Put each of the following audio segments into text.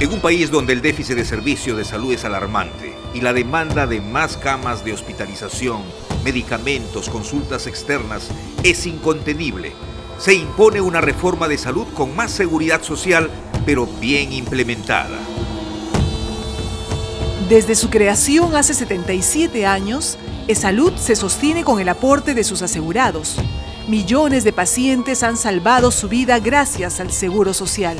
En un país donde el déficit de servicios de salud es alarmante y la demanda de más camas de hospitalización, medicamentos, consultas externas es incontenible, se impone una reforma de salud con más seguridad social, pero bien implementada. Desde su creación hace 77 años, E-Salud se sostiene con el aporte de sus asegurados. Millones de pacientes han salvado su vida gracias al Seguro Social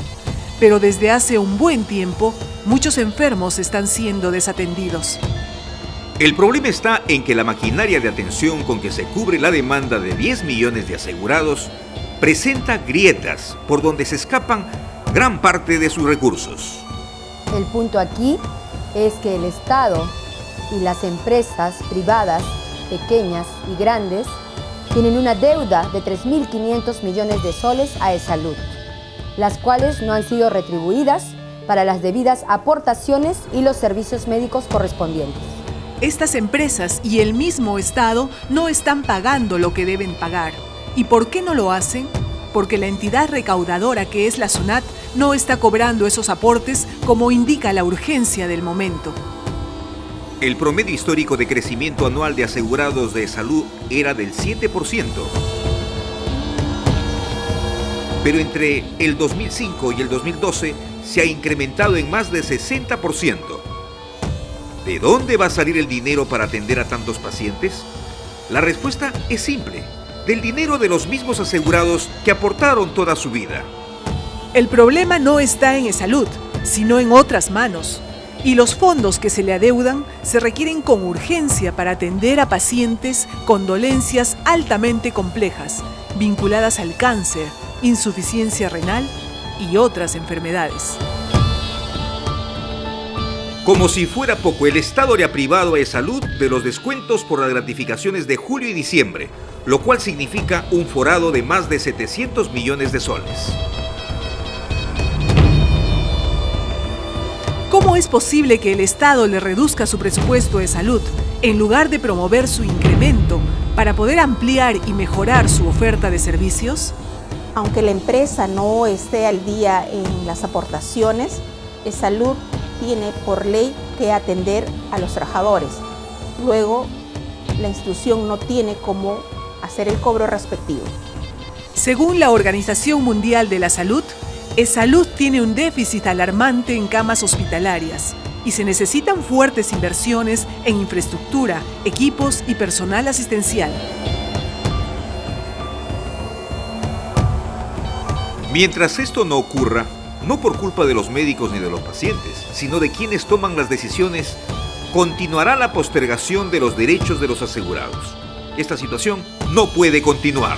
pero desde hace un buen tiempo muchos enfermos están siendo desatendidos. El problema está en que la maquinaria de atención con que se cubre la demanda de 10 millones de asegurados presenta grietas por donde se escapan gran parte de sus recursos. El punto aquí es que el Estado y las empresas privadas, pequeñas y grandes, tienen una deuda de 3.500 millones de soles a E-Salud las cuales no han sido retribuidas para las debidas aportaciones y los servicios médicos correspondientes. Estas empresas y el mismo Estado no están pagando lo que deben pagar. ¿Y por qué no lo hacen? Porque la entidad recaudadora que es la SUNAT no está cobrando esos aportes como indica la urgencia del momento. El promedio histórico de crecimiento anual de asegurados de salud era del 7% pero entre el 2005 y el 2012 se ha incrementado en más de 60%. ¿De dónde va a salir el dinero para atender a tantos pacientes? La respuesta es simple, del dinero de los mismos asegurados que aportaron toda su vida. El problema no está en salud, sino en otras manos. Y los fondos que se le adeudan se requieren con urgencia para atender a pacientes con dolencias altamente complejas, vinculadas al cáncer, insuficiencia renal y otras enfermedades. Como si fuera poco, el Estado le ha privado a salud de los descuentos por las gratificaciones de julio y diciembre, lo cual significa un forado de más de 700 millones de soles. ¿Cómo es posible que el Estado le reduzca su presupuesto de salud en lugar de promover su incremento para poder ampliar y mejorar su oferta de servicios? Aunque la empresa no esté al día en las aportaciones, salud tiene por ley que atender a los trabajadores. Luego, la institución no tiene cómo hacer el cobro respectivo. Según la Organización Mundial de la Salud, salud tiene un déficit alarmante en camas hospitalarias y se necesitan fuertes inversiones en infraestructura, equipos y personal asistencial. Mientras esto no ocurra, no por culpa de los médicos ni de los pacientes, sino de quienes toman las decisiones, continuará la postergación de los derechos de los asegurados. Esta situación no puede continuar.